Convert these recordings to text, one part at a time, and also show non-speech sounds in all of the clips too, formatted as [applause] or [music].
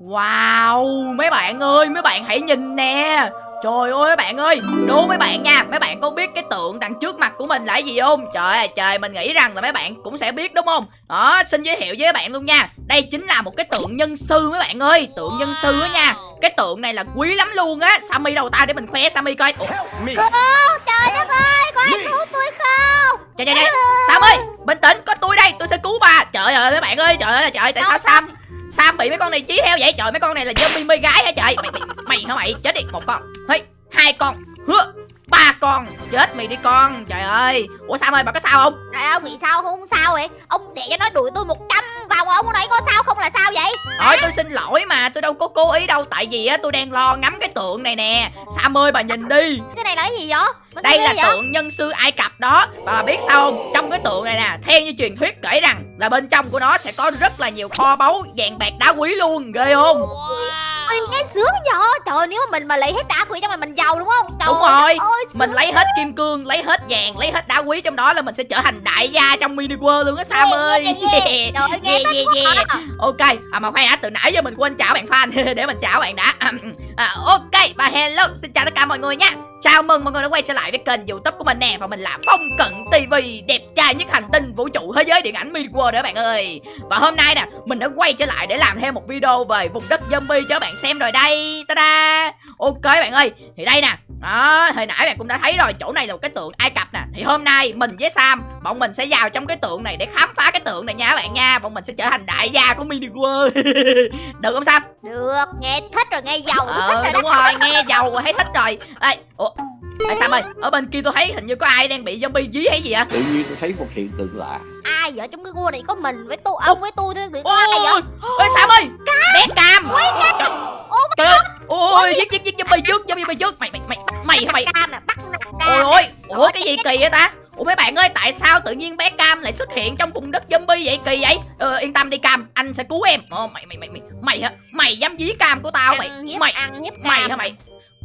Wow, mấy bạn ơi, mấy bạn hãy nhìn nè. Trời ơi mấy bạn ơi Đố mấy bạn nha. Mấy bạn có biết cái tượng đằng trước mặt của mình là cái gì không? Trời ơi trời Mình nghĩ rằng là mấy bạn cũng sẽ biết đúng không? Đó xin giới thiệu với mấy bạn luôn nha. Đây chính là một cái tượng nhân sư mấy bạn ơi Tượng nhân sư á nha. Cái tượng này là quý lắm luôn á. Sammy đầu tay để mình khoe Sammy coi. Ủa, Ô, trời đất ơi ai cứu tôi không? Trời trời trời Sammy bình tĩnh có tôi đây tôi sẽ cứu bà. Trời ơi mấy bạn ơi trời ơi là trời Tại sao Sam Sam bị mấy con này chí theo vậy? Trời mấy con này là zombie mê gái hả trời? Mày mày mày hả mày? Chết đi một con. Hey, hai con. Hứa ba con. Chết mày đi con. Trời ơi. Ủa Sam ơi bà có sao không? Trời ơi bị sao không? Sao vậy? Ông để cho nó đuổi tôi 100 vào mà ông nói có sao không là sao vậy? Thôi tôi xin lỗi mà tôi đâu có cố ý đâu. Tại vì á tôi đang lo ngắm cái tượng này nè. Sam ơi bà nhìn đi. Cái này là cái gì vậy? Mà Đây là vậy? tượng nhân sư Ai Cập đó. Bà biết sao không? Trong cái tượng này nè Theo như truyền thuyết kể rằng Là bên trong của nó sẽ có rất là nhiều kho báu Vàng bạc đá quý luôn. Ghê không Ôi, nghe sướng vậy Trời ơi, nếu mà mình mà lấy hết đá quỷ trong này mình giàu đúng không Trời Đúng ơi, rồi. ôi, Mình lấy hết kim cương Lấy hết vàng Lấy hết đá quý trong đó là mình sẽ trở thành đại gia trong mini world luôn á Sam Yeah, ơi yeah, yeah. [laughs] Trời ơi, nghe Yeah, yeah, yeah. à. Ok, à mà khoan đã, từ nãy giờ mình quên chào bạn fan [laughs] Để mình chào bạn đã [laughs] à, Ok, và hello, xin chào tất cả mọi người nha Chào mừng mọi người đã quay trở lại với kênh youtube của mình nè. Và mình là Phong Cận TV Đẹp trai nhất hành tinh vũ trụ thế giới điện ảnh mini world đó bạn ơi. Và hôm nay nè, mình đã quay trở lại để làm thêm một video về vùng đất zombie cho các bạn xem rồi đây. Ta-da! Ok bạn ơi, thì đây nè. Đó, hồi nãy bạn cũng đã thấy rồi, chỗ này là một cái tượng Ai Cập nè. Thì hôm nay mình với Sam, bọn mình sẽ vào trong cái tượng này để khám phá cái tượng này nha các bạn nha. Bọn mình sẽ trở thành đại gia của mini world. [laughs] Được không Sam? Được, nghe thích rồi, nghe giàu tôi thích Ờ rồi đúng đó rồi, nghe giàu rồi thấy thích rồi. Ê, ủa Ê, Sam ơi, ở bên kia tôi thấy hình như có ai đang bị zombie dí hay gì ạ? tự nhiên tôi thấy một hiện tượng lạ Ai vậy trong cái cua này có mình với tôi, ông với tôi thôi có ai Ôi, vậy ôi, Sam ơi, bé cam Trời- Ôi, Trời ơi, ôi, giết giết giết zombie trước, zombie trước Mày, mày, mày, mày hả mày? Cam nè, bắt Ôi cam ôi, ủa cái gì kỳ vậy ta? Ủa mấy bạn ơi, tại sao tự nhiên bé Cam lại xuất hiện trong vùng đất zombie vậy kỳ vậy? Ờ, yên tâm đi Cam, anh sẽ cứu em. Ồ, mày mày mày mày mày hả? Mày dám dí Cam của tao mày? Mày mày hả mày?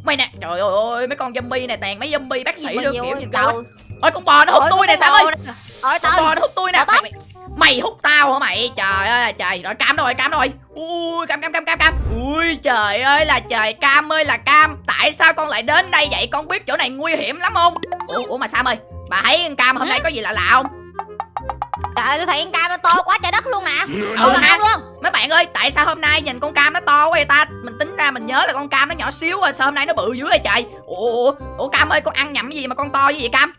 Mày nè, trời ơi mấy con zombie này tàn mấy zombie bác sĩ nhiều kiểu nhìn cao. trời. Ôi con bò nó hút Ôi, tôi nè bò ơi. Con bò nó hút tôi nè. Mày, hút tao hả mày? Trời ơi trời, rồi Cam đâu rồi, Cam đâu rồi? Ui, Cam Cam Cam Cam Cam. Ui trời ơi là trời, Cam ơi là Cam. Tại sao con lại đến đây vậy? Con biết chỗ này nguy hiểm lắm không? Ủa, ủa mà Sam ơi, bà thấy con Cam hôm nay có gì lạ lạ không? Trời ơi, tôi thấy con cam nó to quá trời đất luôn nè Ừ Ừ ha. luôn Mấy bạn ơi, tại sao hôm nay nhìn con cam nó to quá vậy ta? Mình tính ra mình nhớ là con cam nó nhỏ xíu rồi, sao hôm nay nó bự dữ vậy trời? Ủa, ủa Cam ơi, con ăn nhầm cái gì mà con to như vậy Cam?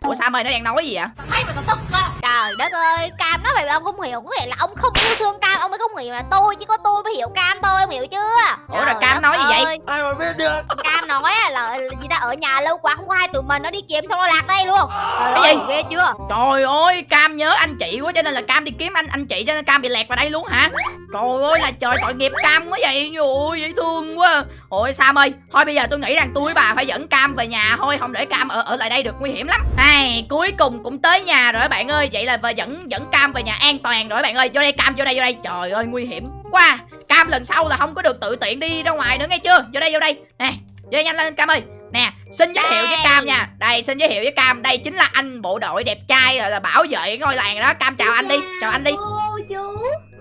Ủa Sam ơi, nó đang nói gì vậy? Trời đất ơi, Cam nói vậy mà ông không hiểu Có nghĩa là ông không yêu thương Cam, ông mới không hiểu là tôi Chỉ có tôi mới hiểu Cam thôi, ông hiểu chưa Ủa, rồi Trời Cam nói gì vậy? ai mà biết được Cam nói là gì ta ở nhà lâu quá không có ai tụi mình nó đi kiếm xong nó lạc đây luôn Trời Cái gì? ghê chưa Trời ơi, Cam nhớ anh chị quá cho nên là Cam đi kiếm anh anh chị cho nên Cam bị lẹt vào đây luôn hả? Trời ơi là trời tội nghiệp Cam quá vậy. Ôi dễ thương quá. Ôi Sam ơi, thôi bây giờ tôi nghĩ rằng tôi với bà phải dẫn Cam về nhà thôi, không để Cam ở ở lại đây được nguy hiểm lắm. Ai, cuối cùng cũng tới nhà rồi các bạn ơi. Vậy là và dẫn dẫn Cam về nhà an toàn rồi bạn ơi. Vô đây Cam, vô đây vô đây. Trời ơi nguy hiểm quá. Cam lần sau là không có được tự tiện đi ra ngoài nữa nghe chưa? Vô đây vô đây. Nè, vô đây nhanh lên Cam ơi. Nè, xin giới thiệu với Cam nha. Đây, xin giới thiệu với Cam. Đây chính là anh bộ đội đẹp trai rồi là bảo vệ ngôi làng đó. Cam chào anh đi. Chào anh đi. Chú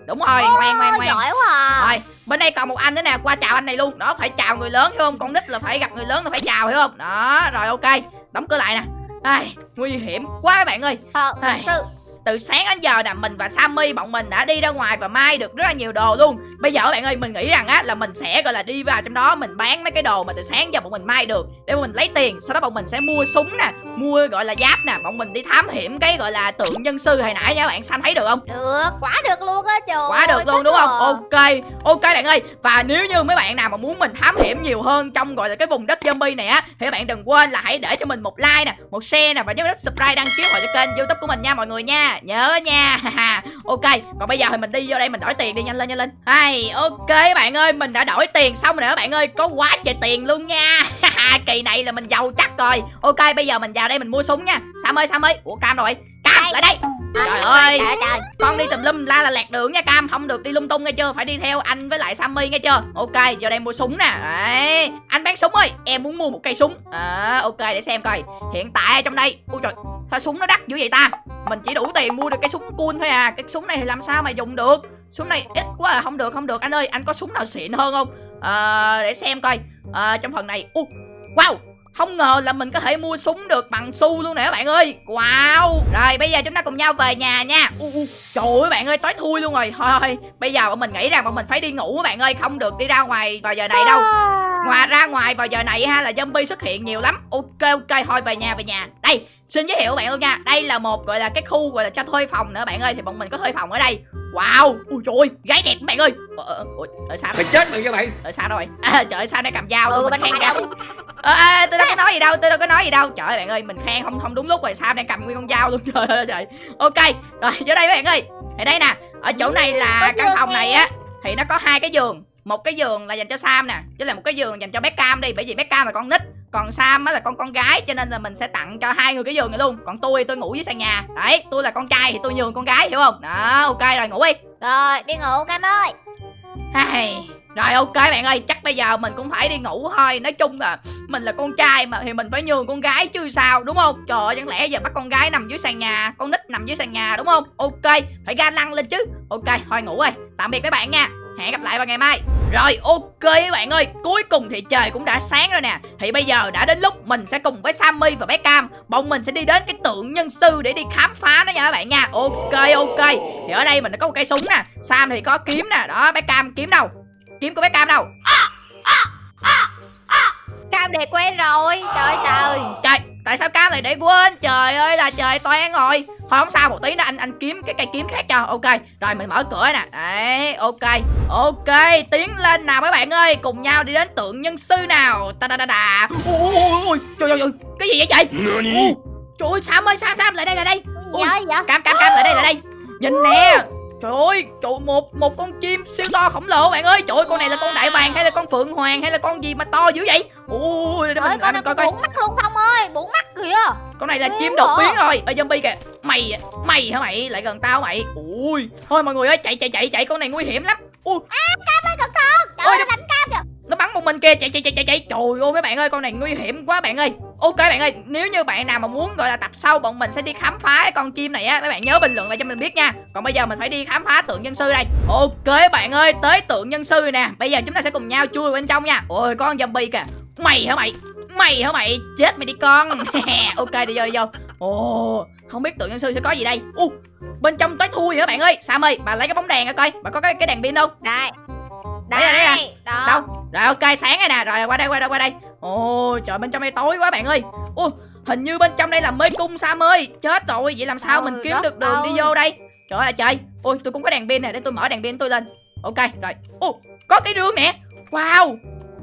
Đúng rồi, ngoan ngoan ngoan. Giỏi quá à Rồi, bên đây còn một anh nữa nè, qua chào anh này luôn. Đó, phải chào người lớn hiểu không? Con nít là phải gặp người lớn là phải chào hiểu không? Đó, rồi ok. Đóng cửa lại nè. Ai, nguy hiểm quá các bạn ơi. Thật thật sự Từ sáng đến giờ nè, mình và Sammy bọn mình đã đi ra ngoài và mai được rất là nhiều đồ luôn. Bây giờ các bạn ơi, mình nghĩ rằng á là mình sẽ gọi là đi vào trong đó mình bán mấy cái đồ mà từ sáng giờ bọn mình mai được để bọn mình lấy tiền, sau đó bọn mình sẽ mua súng nè, mua gọi là giáp nè, bọn mình đi thám hiểm cái gọi là tượng nhân sư hồi nãy nha các bạn, Sam thấy được không? được, quá được luôn á trời quá được luôn đúng không? ok ok bạn ơi. Và nếu như mấy bạn nào mà muốn mình thám hiểm nhiều hơn trong gọi là cái vùng đất zombie này á thì các bạn đừng quên là hãy để cho mình một like nè một share nè và nhớ nút subscribe đăng ký vào cho kênh youtube của mình nha mọi người nha. Nhớ nha. [laughs] Ok còn bây giờ thì mình đi vô đây mình đổi tiền đi nhanh lên nhanh lên hay ok bạn ơi mình đã đổi tiền xong rồi các bạn ơi có quá trời tiền luôn nha. Kỳ này là mình giàu chắc rồi. Ok bây giờ mình vào đây mình mua súng nha. Sam ơi sam ơi. Ủa cam rồi cam lại đây. Trời ơi. trời trời. Con đi tùm lum la là lạc đường nha cam. Không được đi lung tung nghe chưa? Phải đi theo anh với lại sammy nghe chưa? Ok giờ đây mua súng nè. Đấy. Anh bán súng ơi. Em muốn mua một cây súng. À, ok để xem coi. Hiện tại ở trong đây ui trời sao súng nó đắt dữ vậy ta? Mình chỉ đủ tiền mua được cái súng cool thôi à. Cái súng này thì làm sao mà dùng được súng này ít quá à không được không được. Anh ơi anh có súng nào xịn hơn không? À, để xem coi. À, trong phần này uh, wow! Không ngờ là mình có thể mua súng được bằng xu luôn nè các bạn ơi. Wow! Rồi bây giờ chúng ta cùng nhau về nhà nha. Uh, uh. Trời ơi bạn ơi tối thui luôn rồi. Thôi thôi bây giờ bọn mình nghĩ rằng bọn mình phải đi ngủ các bạn ơi. Không được đi ra ngoài vào giờ này đâu. Ngoài ra ngoài vào giờ này ha là zombie xuất hiện nhiều lắm. Ok ok. Thôi về nhà về nhà. Đây xin giới thiệu bạn luôn nha. Đây là một gọi là cái khu gọi là cho thuê phòng nữa bạn ơi. Thì bọn mình có thuê phòng ở đây Wow Ui trời ơi gái đẹp bạn ơi. Ờ, ờ, ủa, ở sao Mày chết mày cho mày. Ở sao rồi? À, trời ơi sao đây cầm dao Ừ, luôn mình khen dao? à, à, tôi đâu có nói gì đâu tôi đâu có nói gì đâu. Trời ơi bạn ơi mình khen không không đúng lúc rồi sao đang cầm nguyên con dao luôn. [laughs] Trời ơi trời. Ok rồi vô đây bạn ơi. Ở đây nè ở chỗ này là căn phòng này á thì nó có hai cái giường. Một cái giường là dành cho Sam nè với là một cái giường dành cho Beckham đi bởi vì Beckham là con nít còn Sam á là con con gái cho nên là mình sẽ tặng cho hai người cái giường này luôn. Còn tôi tôi ngủ dưới sàn nhà. Đấy tôi là con trai thì tôi nhường con gái hiểu không? Đó ok rồi ngủ đi. Rồi đi ngủ Cam ơi. Ai, Rồi ok bạn ơi Chắc bây giờ mình cũng phải đi ngủ thôi. Nói chung là mình là con trai mà Thì mình phải nhường con gái chứ sao đúng không? Trời ơi chẳng lẽ giờ bắt con gái nằm dưới sàn nhà Con nít nằm dưới sàn nhà đúng không? Ok phải ga lăng lên chứ. Ok thôi ngủ rồi. Tạm biệt các bạn nha Hẹn gặp lại vào ngày mai. Rồi ok các bạn ơi. Cuối cùng thì trời cũng đã sáng rồi nè. Thì bây giờ đã đến lúc mình sẽ cùng với Sammy và Beckham Bọn mình sẽ đi đến cái tượng nhân sư Để đi khám phá nó nha các bạn nha. Ok ok. Thì ở đây mình đã có một cây súng nè. Sam thì có kiếm nè. Đó Beckham kiếm đâu? Kiếm của Beckham đâu? Cam để quen rồi. Trời trời. Trời tại sao Cam lại để quên? Trời ơi là trời toan rồi. Thôi không sao một tí nữa anh anh kiếm cái cây kiếm khác cho. Ok rồi mình mở cửa nè. Đấy ok Ok tiến lên nào mấy bạn ơi. Cùng nhau đi đến tượng nhân sư nào. Ta da da da Ui ui ui Trời ơi Cái gì vậy trời? Trời ơi Sam ơi Sam Sam lại đây lại đây. Ui. Dạ dạ. Cam Cam Cam lại đây lại đây. Nhìn nè Trời ơi, trời một một con chim siêu to khổng lồ bạn ơi. Trời ơi, con này là con đại bàng hay là con phượng hoàng hay là con gì mà to dữ vậy? Ui, để mình con mình coi coi. bốn mắt luôn Phong ơi Bốn mắt kìa Con này là Ghê chim đột quá. biến rồi. Ê zombie kìa. Mày mày hả mày? Lại gần tao mày. Ui. Thôi mọi người ơi, chạy chạy chạy chạy con này nguy hiểm lắm. Ui, Cam ơi cẩn thận Trời ơi nó- đánh Cam kìa nó bắn một mình kia chạy chạy chạy chạy chạy. Trời ơi mấy bạn ơi, con này nguy hiểm quá bạn ơi. Ok bạn ơi, nếu như bạn nào mà muốn gọi là tập sau bọn mình sẽ đi khám phá cái con chim này á, mấy bạn nhớ bình luận lại cho mình biết nha. Còn bây giờ mình phải đi khám phá tượng nhân sư đây. Ok bạn ơi, tới tượng nhân sư nè. Bây giờ chúng ta sẽ cùng nhau chui bên trong nha. Ôi con zombie kìa. Mày hả mày? Mày hả mày? Chết mày đi con. [laughs] ok đi vô đi vô. Ồ, không biết tượng nhân sư sẽ có gì đây. U, bên trong tối thui hả bạn ơi? Sam ơi, bà lấy cái bóng đèn ra coi. Bà có cái cái đèn pin không? Đây Đây đây là. Đó Đâu? Rồi ok sáng rồi nè Rồi qua đây qua đây qua đây Ồ trời bên trong đây tối quá bạn ơi. Ô hình như bên trong đây là mê cung Sam ơi Chết rồi vậy làm sao Ừ, mình kiếm được đường đi ơi. vô đây? Trời ơi trời. Ôi tôi cũng có đèn pin nè Để tôi mở đèn pin tôi lên. Ok rồi. Ô có cái rương nè. Wow.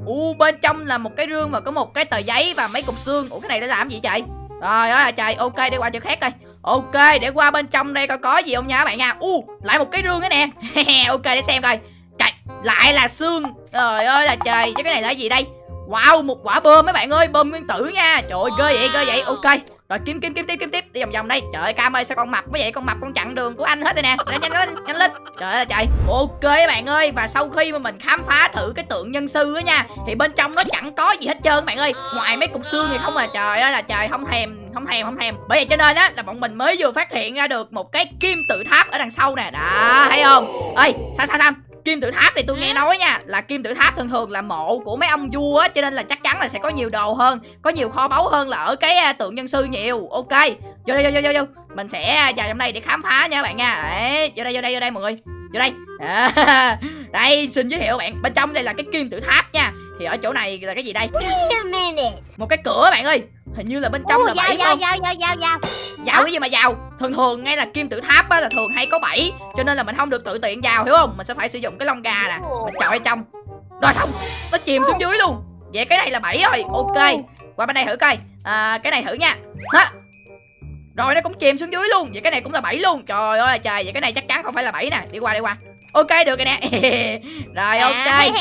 Ồ bên trong là một cái rương và có một cái tờ giấy và mấy cục xương. Ủa cái này để làm gì vậy Rồi ơi trời. Ok đi qua chỗ khác coi. Ok để qua bên trong đây coi có gì không nha các bạn nha. U lại một cái rương nữa nè. [laughs] Ok để xem coi. Trời lại là xương. Trời ơi là trời. Chứ cái này là gì đây Wow, một quả bơm mấy bạn ơi, Bơm nguyên tử nha. Trời ơi, ghê vậy ghê vậy. Ok, Rồi kiếm kiếm kiếm tiếp kiếm tiếp Đi vòng vòng đây. Trời ơi, Cam ơi, sao con mập quá vậy? Con mập con chặn đường của anh hết đây nè. Nhanh nhanh lên nhanh lên. Trời ơi, trời. Ok các bạn ơi, Và sau khi mà mình khám phá thử cái tượng nhân sư á nha, Thì bên trong nó chẳng có gì hết trơn các bạn ơi. Ngoài mấy cục xương thì không à. Trời ơi là trời, không thèm Không thèm không thèm. Bởi vậy cho nên á, là bọn mình mới vừa phát hiện ra được Một cái kim tự tháp ở đằng sau nè. Đó, thấy không? Ơi sao sao sao? Kim tự tháp thì tôi nghe nói nha là kim tự tháp thường thường là mộ của mấy ông vua á cho nên là chắc chắn là sẽ có nhiều đồ hơn, có nhiều kho báu hơn là ở cái à, tượng nhân sư nhiều. Ok. Vô đây vô vô vô vô. Mình sẽ à, vào trong đây để khám phá nha các bạn nha. Đấy, vô đây vô đây vô đây mọi người. Vô đây. À, [laughs] đây xin giới thiệu bạn, bên trong đây là cái kim tự tháp nha. Thì ở chỗ này là cái gì đây? Một cái cửa bạn ơi. Hình như là bên trong Ui, là dao bảy dao không? dao dao dao dao. Vào cái gì mà vào Thường thường ngay là kim tự tháp á là thường hay có bẫy Cho nên là mình không được tự tiện vào hiểu không? Mình sẽ phải sử dụng cái lông gà nè. Mình chọi ở trong. Rồi xong. Nó chìm xuống dưới luôn. Vậy cái này là bẫy rồi. Ok. Qua bên đây thử coi. À, Cái này thử nha. Hả? Rồi nó cũng chìm xuống dưới luôn. Vậy cái này cũng là bẫy luôn. Trời ơi trời. Vậy cái này chắc chắn không phải là bẫy nè. Đi qua đi qua Ok được rồi nè. [laughs] Rồi À, ok.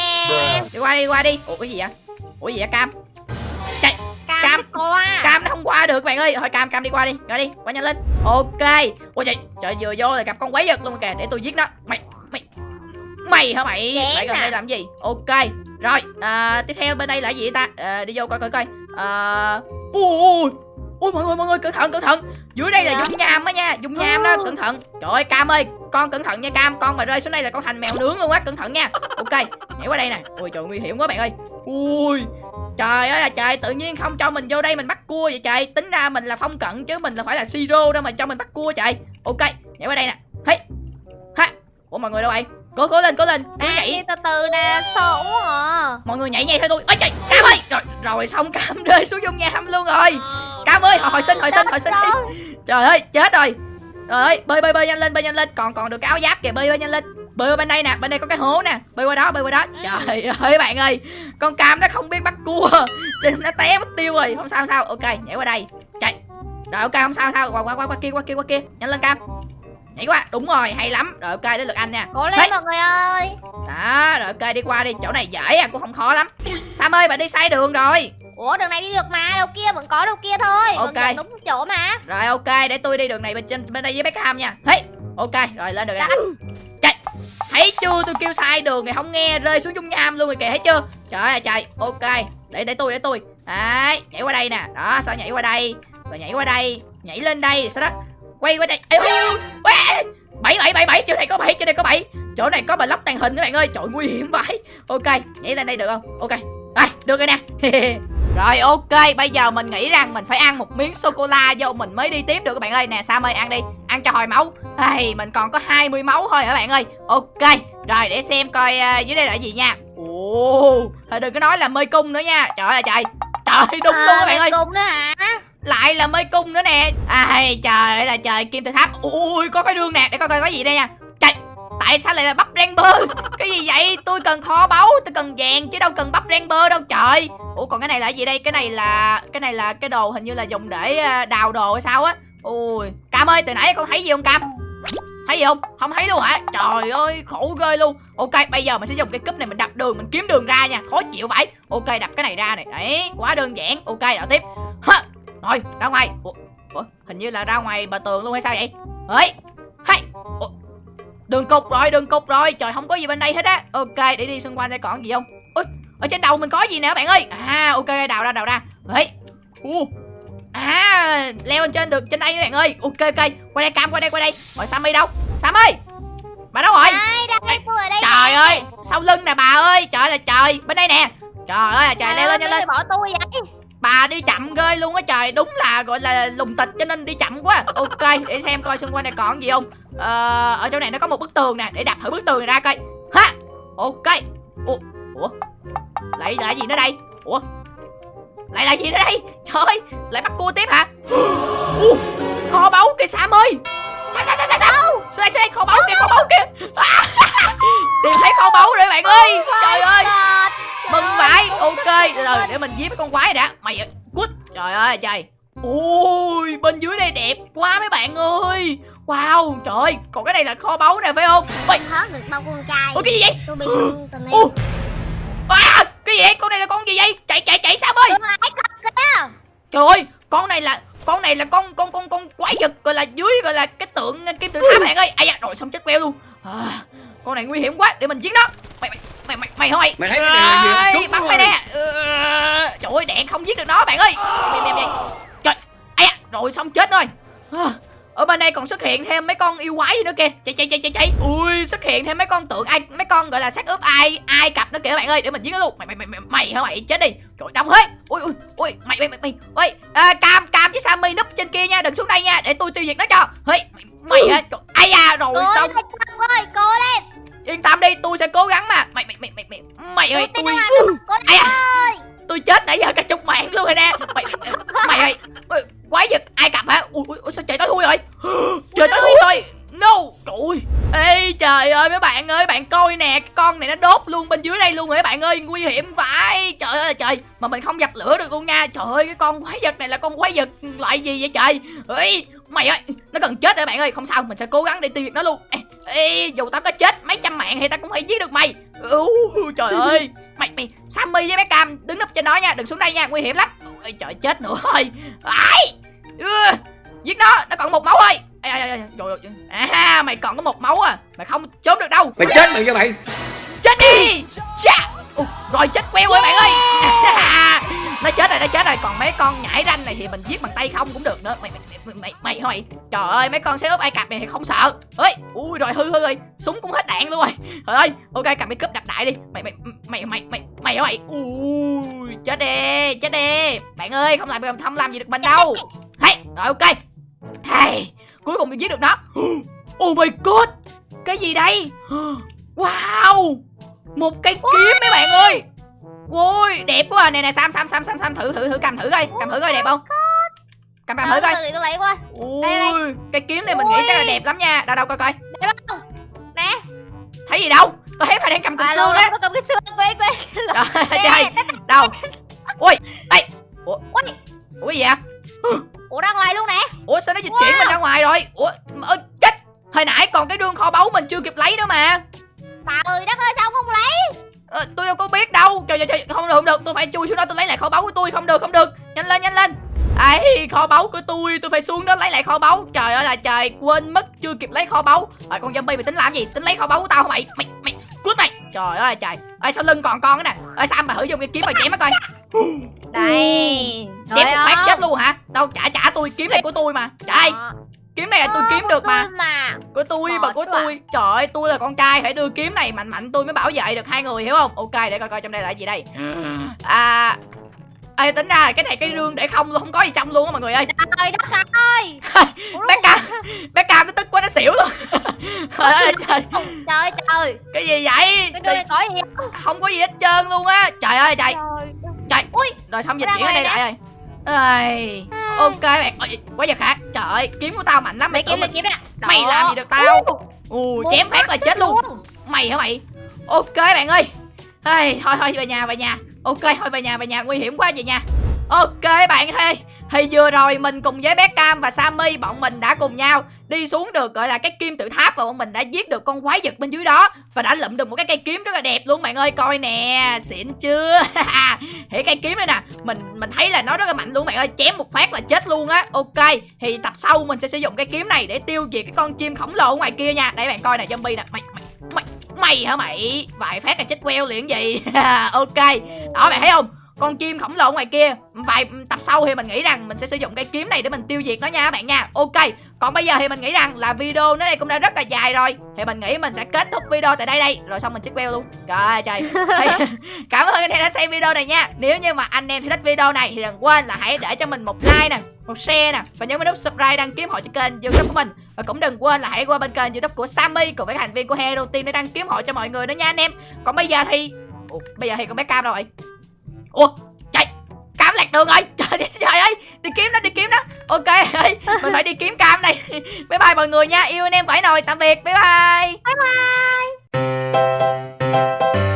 Đi qua đi qua đi. Ủa cái gì vậy? Ủa gì vậy? Cam. Cam. Cam. qua Cam nó không qua được bạn ơi. Thôi Cam Cam đi qua đi. Rồi đi qua nhanh lên. Ok. Ôi trời Trời vừa vô là gặp con quái vật luôn kìa. Để tôi giết nó. Mày Mày Mày hả mày? Chém Lại gần nè. đây làm gì? Ok. Rồi à, Tiếp theo bên đây là gì ta? À, Đi vô coi coi coi. À, Ui ui mọi người mọi người cẩn thận cẩn thận. Dưới đây là Dạ. dung nham á nha dung nham đó Ừ. cẩn thận. Trời ơi cam ơi con cẩn thận nha cam. Con mà rơi xuống đây là con thành mèo nướng luôn á cẩn thận nha. Ok nhảy qua đây nè. Ui trời nguy hiểm quá bạn ơi. Ui trời ơi là trời tự nhiên không cho mình vô đây mình bắt cua vậy trời. Tính ra mình là phong cận chứ mình là phải là siro đâu mà cho mình bắt cua trời. Ok nhảy qua đây nè. Hey ha. Ủa mọi người đâu vậy? Cố cố lên cố lên. Đang nhảy. từ từ nè Sợ quá à. Mọi người nhảy nhảy theo tôi. Ơi trời cam ơi. Rồi rồi xong cam [laughs] rơi xuống dung nham luôn rồi cam ơi hồi, hồi sinh hồi sinh hồi sinh. [laughs] trời ơi chết rồi. Trời ơi bơi bơi bơi nhanh lên bơi nhanh lên. Còn còn được cái áo giáp kìa bơi bơi nhanh lên. Bơi qua bên đây nè bên đây có cái hố nè. Bơi qua đó bơi qua đó. Trời ơi bạn ơi. Con cam nó không biết bắt cua. [laughs] Cho nên nó té mất tiêu rồi. Không sao không sao. Ok nhảy qua đây. Chạy. Rồi ok không sao không sao. Qua qua qua qua kia qua kia qua kia. Nhanh lên cam. Nhảy qua. Đúng rồi hay lắm. Rồi ok đến lượt anh nha. Cố lên mọi người ơi. Đó rồi ok đi qua đi. Chỗ này dễ à cũng không khó lắm. Sam ơi bạn đi sai đường rồi Ủa đường này đi được mà Đâu kia vẫn có đâu kia thôi. Vẫn Ok. dẫn đúng chỗ mà. Rồi ok để tôi đi đường này bên trên bên đây với Beckham nha. Hey ok rồi lên được nè chạy. Thấy chưa tôi kêu sai đường này không nghe rơi xuống dung nham luôn rồi kìa thấy chưa? Trời ơi trời ok. Để để tôi để tôi. Đấy nhảy qua đây nè. Đó sao nhảy qua đây? Rồi nhảy qua đây nhảy lên đây rồi sau đó? Quay qua đây. Bảy bảy bảy bảy chỗ này có bảy chỗ này có bảy. Chỗ này có bà lóc tàng hình các bạn ơi trời nguy hiểm vậy. Ok nhảy lên đây được không? Ok. Rồi được rồi nè [laughs] rồi ok bây giờ mình nghĩ rằng mình phải ăn một miếng sô cô la vô mình mới đi tiếp được các bạn ơi. Nè sam ơi ăn đi ăn cho hồi máu. Hey, mình còn có 20 máu thôi hả các bạn ơi? Ok rồi để xem coi ờ, dưới đây là gì nha. Ồ thôi đừng có nói là mê cung nữa nha. Trời ơi trời trời đúng luôn các bạn ơi. Cùng nữa hả? Lại là mê cung nữa nè. Ai trời ơi là trời kim tự tháp. Ui có cái đường nè để coi coi có gì đây nha. Trời tại sao lại là bắp ramber [laughs] cái gì vậy? Tôi cần kho báu tôi cần vàng chứ đâu cần bắp ramber đâu trời ủa còn cái này là gì đây? Cái này là cái này là cái đồ hình như là dùng để ờ, đào đồ hay sao á. Ui cam ơi từ nãy con thấy gì không cam? Thấy gì không? Không thấy luôn hả? Trời ơi khổ ghê luôn. Ok bây giờ mình sẽ dùng cái cúp này mình đập đường mình kiếm đường ra nha. Khó chịu vậy. ok đập cái này ra này. Đấy quá đơn giản. Ok đảo tiếp. Hả? rồi ra ngoài. Ủa, ủa hình như là ra ngoài bờ tường luôn hay sao vậy? Ấy hay. Ủa, đường cục rồi đường cục rồi. Trời không có gì bên đây hết á. Ok để đi xung quanh đây còn gì không? Ở trên đầu mình có gì nè bạn ơi? À ok đào ra đào ra. Ấy u à leo lên trên được trên đây các bạn ơi. Ok ok. Qua đây cam qua đây qua đây. Rồi sammy đâu? Sam ơi! Bà đâu rồi? Đây đây tôi ở đây trời nè. ơi sau lưng nè bà ơi. Trời ơi là trời. Bên đây nè. Trời ơi là trời leo lên ơi, nhanh lên. Ờ, bỏ tôi vậy. Bà đi chậm ghê luôn á trời. Đúng là gọi là lùng tịch cho nên đi chậm quá. Ok để xem coi xung quanh này còn gì không. Ờ, ở chỗ này nó có một bức tường nè. Để đập thử bức tường này ra coi. Ha! Ok. Ủa? Ủa lại là gì nữa đây? Ủa? Lại là gì nữa đây? Trời ơi lại bắt cua tiếp hả? [gasps] Ủa, kho báu kìa sam ơi! Sao sao sao sao sao? Xuống đây xuống đây? Kho báu kìa kho báu kìa! À, [laughs] tìm thấy kho báu rồi bạn ơi! Trời ơi! mừng vãi ok. từ để mình giết cái con quái đã. Mày cút trời ơi trời. Ôi bên dưới đây đẹp quá mấy bạn ơi. Wow trời ơi còn cái này là kho báu nè phải không? Ôi. Hớt được bao con trai. Ôi cái gì vậy? Tôi bị [gasps] à, cái gì vậy? Con này là con gì vậy? Chạy chạy chạy sao ơi trời ơi con này là con này là con con con con quái vật gọi là dưới gọi là cái tượng kim tự tháp bạn ơi. Ai da rồi xong chết queo luôn. À, con này nguy hiểm quá để mình giết nó. Mày mày mày mày mày thôi Mày thấy cái này là gì? Bắt rồi. mày nè. Ừ, trời ơi đạn không giết được nó bạn ơi. Mày, mày, mày, mày. trời ai da rồi xong chết rồi. À, ở bên đây còn xuất hiện thêm mấy con yêu quái gì nữa kìa. Chạy chạy chạy chạy chạy. Ui xuất hiện thêm mấy con tượng ai mấy con gọi là xác ướp ai ai cặp nữa kìa bạn ơi để mình giết nó luôn. Mày mày mày mày mày hả mày? Chết đi. Trời đông hết. Ui ui ui mày mày mày mày. Ui à, cam cam với sammy núp trên kia nha đừng xuống đây nha để tôi tiêu diệt nó cho. Hey, mày mày hả? Trời, ai da rồi Cố xong. ơi Cố lên. Yên tâm đi tôi sẽ cố gắng mà. Mày mày mày mày mày mày ơi Tôi nó Cố ai à? tôi chết nãy giờ cả chục mạng luôn rồi nè. Mày mày, mày ơi quái vật ai cặp hả? Ui, ui, ui sao trời tối thui rồi [gasps] trời tối thui rồi. No. Trời ơi. Ê trời ơi mấy bạn ơi bạn coi nè cái con này nó đốt luôn bên dưới đây luôn rồi mấy bạn ơi nguy hiểm phải trời ơi là trời mà mình không dập lửa được luôn nha. Trời ơi cái con quái vật này là con quái vật loại gì vậy trời? Ê mày ơi nó gần chết rồi bạn ơi. Không sao mình sẽ cố gắng để tiêu diệt nó luôn. Ê, ê dù tao có chết mấy trăm mạng thì tao cũng phải giết được mày. Ú, trời ơi. Mày mày sammy với bé cam đứng nấp trên đó nha đừng xuống đây nha nguy hiểm lắm. Ôi trời chết nữa rồi. Ai? Ừ, giết nó nó còn một máu thôi. Ê, ê, ê, ê, rồi, rồi. à mày còn có một máu à. Mày không trốn được đâu. Mày chết mày cho mày. Chết đi. Chà. Ồ, rồi chết queo rồi bạn ơi. [laughs] Nó chết rồi nó chết rồi. Còn mấy con nhảy ranh này thì mình giết bằng tay không cũng được nữa. Mày mày mày mày, mày thôi trời ơi mấy con xe ốp ai cặp này thì không sợ. Ơi ui rồi hư hư rồi. Súng cũng hết đạn luôn rồi. Trời ơi ok cầm cái cúp đập đại đi. Mày mày mày mày mày mày hả mày ui chết đi chết đi. Bạn ơi không làm không làm gì được mình đâu. Hay rồi ok. Hay cuối cùng mình giết được nó. [gasps] Oh my god cái gì đây? [gasps] Wow một cây kiếm mấy bạn ơi. Ui đẹp quá. À. nè nè sam sam sam sam sam thử thử thử cầm thử coi. Cầm thử coi đẹp không? Cầm cầm thử coi. Để tôi lấy ui cây kiếm này mình nghĩ chắc là đẹp lắm nha. Đâu đâu coi coi. Đẹp không? Nè. Thấy gì đâu? Tôi thấy phải đang cầm cục À, xương á. Cầm cái xương quên quên. Trời đâu kho báu của tôi tôi phải xuống đó lấy lại kho báu. Trời ơi là trời quên mất chưa kịp lấy kho báu. Rồi con zombie mày tính làm gì? Tính lấy kho báu của tao hả mày? Mày mày cút mày. Trời ơi là trời. Ơi sau lưng còn con nữa nè? Ơi sam mà thử dùng cái kiếm mà chém nó coi. Đây chém một phát chết luôn hả? Đâu trả trả tôi kiếm này của tôi mà. Trả đây kiếm này là tôi kiếm được mà. mà. Của tôi mà của à. tôi. Trời ơi tôi là con trai phải đưa kiếm này mạnh mạnh tôi mới bảo vệ được hai người hiểu không? Ok để coi coi trong đây là gì đây. À Ê tính ra cái này cái rương để không luôn không có gì trong luôn á mọi người ơi. Trời đất ơi! [laughs] Bé cam bé cam nó tức quá nó xỉu luôn. [laughs] Trời ơi trời. Trời. Trời cái gì vậy? Cái này có gì không? Có gì hết trơn luôn á. Trời ơi trời. Trời. Ui rồi xong dịch chuyển ở đây lại rồi Ây, ok bạn Ôi, quá giật hả trời ơi kiếm của tao mạnh lắm mày tưởng kiếm lấy kiếm nè mày làm gì được tao? Ù Một chém phát là chết luôn. luôn. mày hả mày? Ok bạn ơi hey, thôi thôi về nhà về nhà. Ok thôi về nhà về nhà. Nguy hiểm quá về nhà ok bạn ơi. Thì vừa rồi mình cùng với bé cam và sammy bọn mình đã cùng nhau đi xuống được gọi là cái kim tự tháp và bọn mình đã giết được con quái vật bên dưới đó và đã lụm được một cái cây kiếm rất là đẹp luôn bạn ơi. Coi nè xịn chưa? [laughs] Thì cây kiếm đây nè mình mình thấy là nó rất là mạnh luôn bạn ơi. Chém một phát là chết luôn á. Ok thì tập sau mình sẽ sử dụng cái kiếm này để tiêu diệt cái con chim khổng lồ ở ngoài kia nha. Để bạn coi nè zombie nè. Mày mày mày mày hả mày? Vài phát là chết queo liền gì [laughs] ok. Đó, bạn thấy không? Con chim khổng lồ ngoài kia vài tập sau thì mình nghĩ rằng mình sẽ sử dụng cây kiếm này để mình tiêu diệt nó nha các bạn nha. Ok còn bây giờ thì mình nghĩ rằng là video nó đây cũng đã rất là dài rồi. Thì mình nghĩ mình sẽ kết thúc video tại đây đây rồi xong mình chích queo luôn. Trời ơi trời. [laughs] Cảm ơn anh em đã xem video này nha. Nếu như mà anh em thích video này thì đừng quên là hãy để cho mình một like nè một share nè và nhớ vào nút subscribe đăng ký hội cho kênh youtube của mình. Và cũng đừng quên là hãy qua bên kênh youtube của Sammy cùng với thành viên của Hero Team để đăng ký hội cho mọi người nữa nha anh em. Còn bây giờ thì Ủa, bây giờ thì con bé cam rồi ủa chạy cam lạc đường rồi. [laughs] Trời, trời ơi đi kiếm nó đi kiếm nó. Ok [laughs] ơi mình phải đi kiếm cam này. [laughs] Bye bye mọi người nha. Yêu anh em phải nồi. Tạm biệt bye bye. Bye bye.